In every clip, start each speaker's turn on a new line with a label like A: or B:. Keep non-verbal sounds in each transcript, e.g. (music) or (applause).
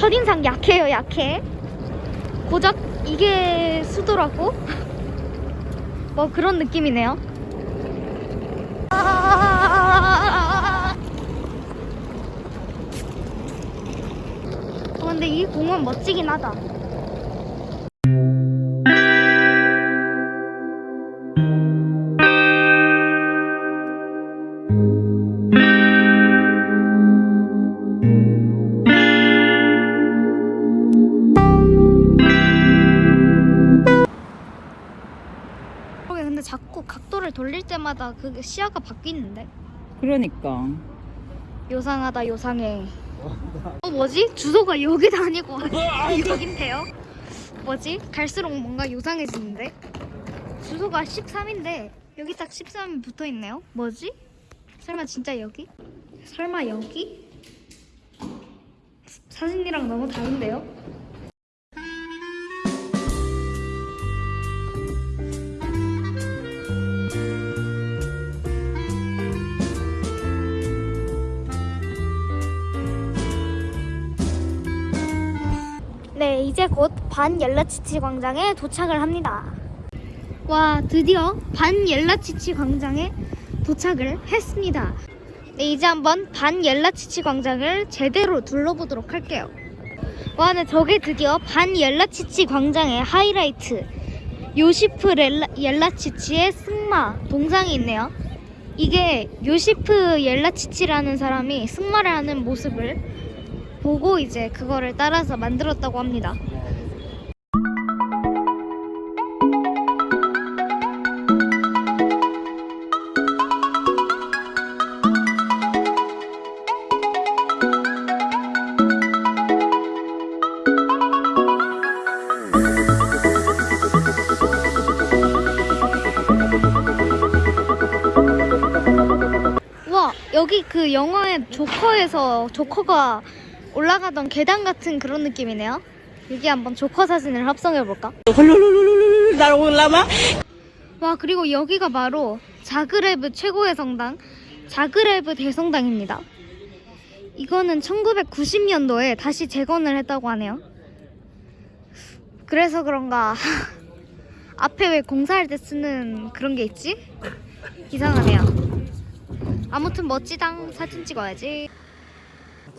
A: 첫인상 약해요 약해. 고작 이게 수도라고? (laughs) 뭐 그런 느낌이네요. 아~ 어, 근데 이 공원 멋지긴 하다 그러게 근데 자꾸 각도를 돌릴 때마다 그 시야가 바뀌는데
B: 그러니까.
A: 요상하다 요상해 어 뭐지? 주소가 여기도 아니고 (laughs) (laughs) 여긴데요? 뭐지? 갈수록 뭔가 요상해지는데 주소가 13인데 여기 딱 13이 붙어있네요 뭐지? 설마 진짜 여기? 설마 여기? 사진이랑 너무 다른데요? 네, 이제 곧 반옐라치치 광장에 도착을 합니다. 와, 드디어 반옐라치치 광장에 도착을 했습니다. 네, 이제 한번 반옐라치치 광장을 제대로 둘러보도록 할게요. 와, 네, 저게 드디어 반옐라치치 광장의 하이라이트. 요시프 렐라, 옐라치치의 승마 동상이 있네요. 이게 요시프 옐라치치라는 사람이 승마를 하는 모습을 보고 이제 그거를 따라서 만들었다고 합니다. 와 여기 그 영화의 조커에서 조커가 올라가던 계단 같은 그런 느낌이네요. 여기 한번 조커 사진을 합성해 볼까?
B: 날 올라마?
A: 와 그리고 여기가 바로 자그레브 최고의 성당 자그레브 대성당입니다. 이거는 1990년도에 다시 재건을 했다고 하네요. 그래서 그런가 (laughs) 앞에 왜 공사할 때 쓰는 그런 게 있지? 이상하네요. 아무튼 멋지당 사진 찍어야지.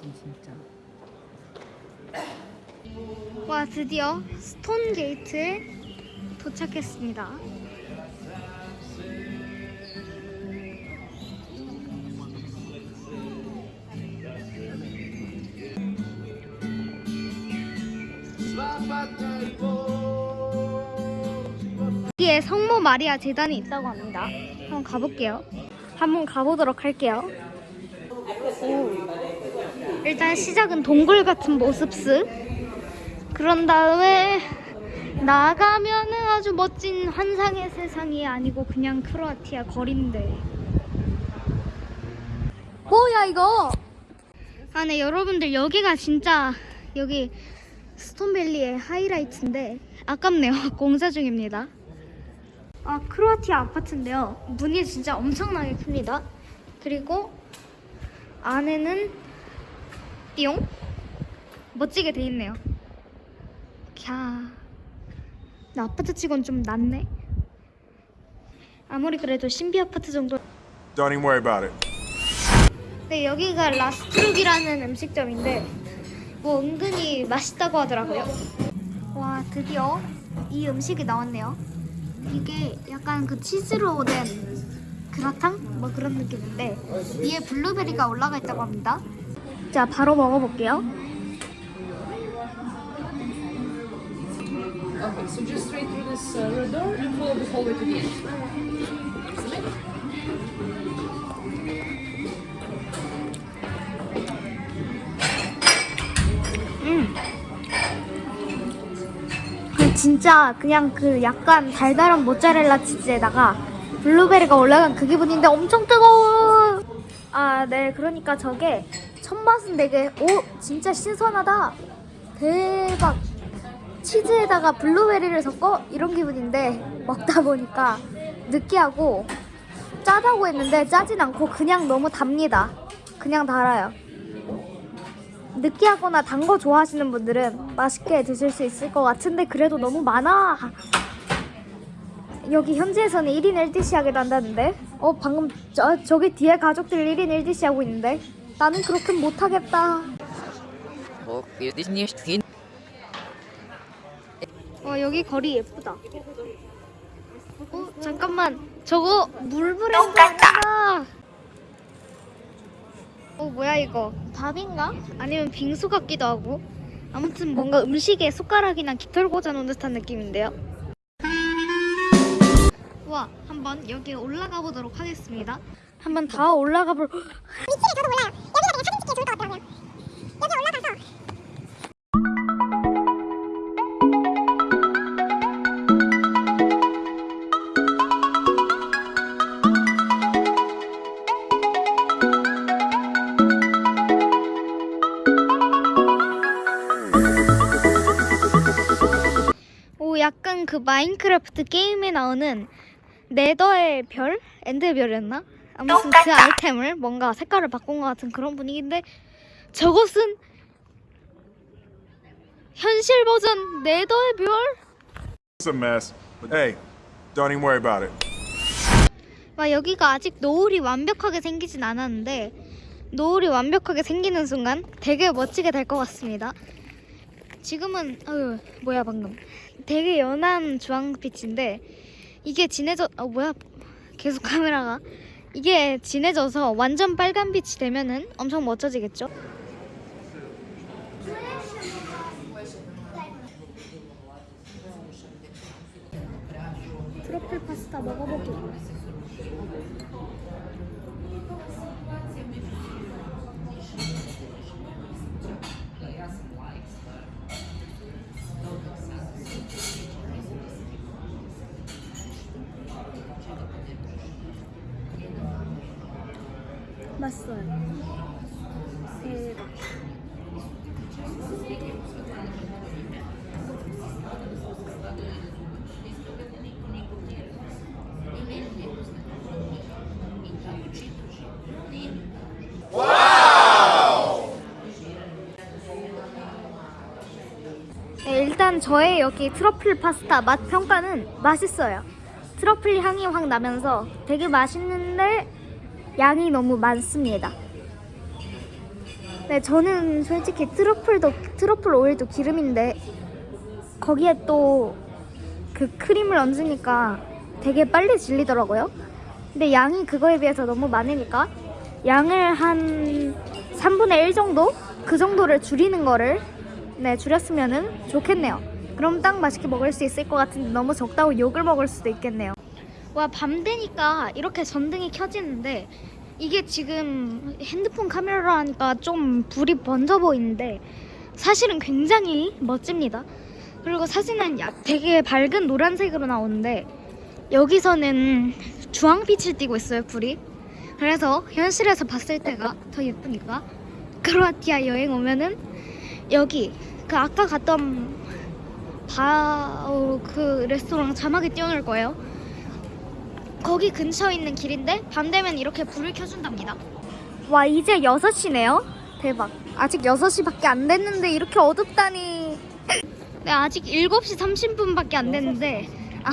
B: 진짜.
A: 와 드디어 스톤 게이트에 도착했습니다. 여기에 성모 마리아 재단이 있다고 합니다. 한번 가볼게요. 한번 가보도록 할게요. 오. 일단 시작은 동굴 같은 모습스. 그런 다음에 나가면은 아주 멋진 환상의 세상이 아니고 그냥 크로아티아 거리인데. 뭐야 이거? 아, 네 여러분들 여기가 진짜 여기 스톤밸리의 하이라이트인데 아깝네요. (laughs) 공사 중입니다. 아 크로아티아 아파트인데요. 문이 진짜 엄청나게 큽니다. 그리고 안에는 띠용 멋지게 돼 있네요. 캬. 나 아파트 치곤 좀 낫네. 아무리 그래도 신비 아파트 정도.
C: Don't even worry about it.
A: 네 여기가 라스트룩이라는 음식점인데 뭐 은근히 맛있다고 하더라고요. 와 드디어 이 음식이 나왔네요. 이게 약간 그 치즈로 된 그라탕 뭐 그런 느낌인데 위에 블루베리가 올라가 있다고 합니다. 자 바로 먹어볼게요.
D: So just straight through this uh, red door and follow the hallway to the end.
A: 그 진짜 그냥 그 약간 달달한 모짜렐라 치즈에다가 블루베리가 올라간 그 기분인데 엄청 뜨거워. 아, 네. 그러니까 저게 첫 맛은 되게 오, 진짜 신선하다. 대박. 치즈에다가 블루베리를 섞어 이런 기분인데 먹다 보니까 느끼하고 짜다고 했는데 짜진 않고 그냥 너무 답니다. 그냥 달아요. 느끼하거나 단 거 좋아하시는 분들은 맛있게 드실 수 있을 것 같은데 그래도 너무 많아. 여기 현지에서는 1인 1디시 하기도 한다는데 어 방금 저, 저기 뒤에 가족들 1인 1디시 하고 있는데 나는 그렇게 못하겠다
E: Och
A: 어 여기 거리 예쁘다. 어 잠깐만. 저거 물 브랜드 아닌가 어 뭐야 이거? 밥인가? 아니면 빙수 같기도 하고? 아무튼 뭔가 음식에 숟가락이나 깃털 꽂아놓은 듯한 느낌인데요? 와 한번 여기 올라가 보도록 하겠습니다. 한번 다 올라가 볼 (gasps) 오 약간 그 마인크래프트 게임에 나오는 네더의 별? 엔드의 별이었나? 아무튼 그 아이템을 뭔가 색깔을 바꾼 것 같은 그런 분위기인데 저것은 현실 버전 네더의 별?
C: It's a mess. But hey, don't even worry about it.
A: 와 여기가 아직 노을이 완벽하게 생기진 않았는데 노을이 완벽하게 생기는 순간 되게 멋지게 될 것 같습니다. 지금은 어휴 뭐야 방금 되게 연한 주황빛인데 이게 진해져 어 뭐야 계속 카메라가 이게 진해져서 완전 빨간 빛이 되면은 엄청 멋져지겠죠? 트러플 파스타 먹어보기. 맛있어요. 대박. 네, 일단 저의 여기 트러플 파스타 맛 평가는 맛있어요. 트러플 향이 확 나면서 되게 맛있는데 양이 너무 많습니다. 네, 저는 솔직히 트러플도 트러플 오일도 기름인데 거기에 또 그 크림을 얹으니까 되게 빨리 질리더라고요. 근데 양이 그거에 비해서 너무 많으니까 양을 한 3분의 1 정도? 그 정도를 줄이는 거를 네, 줄였으면은 좋겠네요. 그럼 딱 맛있게 먹을 수 있을 것 같은데 너무 적다고 욕을 먹을 수도 있겠네요. 와, 밤 되니까 이렇게 전등이 켜지는데 이게 지금 핸드폰 카메라로 하니까 좀 불이 번져 보이는데 사실은 굉장히 멋집니다. 그리고 사진은 야- 되게 밝은 노란색으로 나오는데 여기서는 주황빛을 띠고 있어요, 불이. 그래서 현실에서 봤을 때가 더 예쁘니까 크로아티아 여행 오면은 여기 그 아까 갔던 바그 레스토랑 자막에 띄워놓을 거예요. 거기 근처에 있는 길인데 밤 되면 이렇게 불을 켜준답니다. 와 이제 6시네요. 대박. 아직 6시밖에 안 됐는데 이렇게 어둡다니. 네 아직 7시 30분밖에 안 됐는데 아